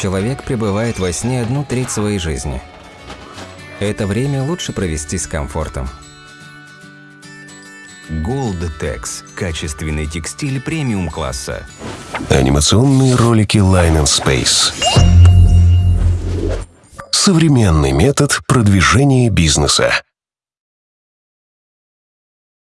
Человек пребывает во сне одну треть своей жизни. Это время лучше провести с комфортом. Goldtex – качественный текстиль премиум-класса. Анимационные ролики Line and Space. Современный метод продвижения бизнеса.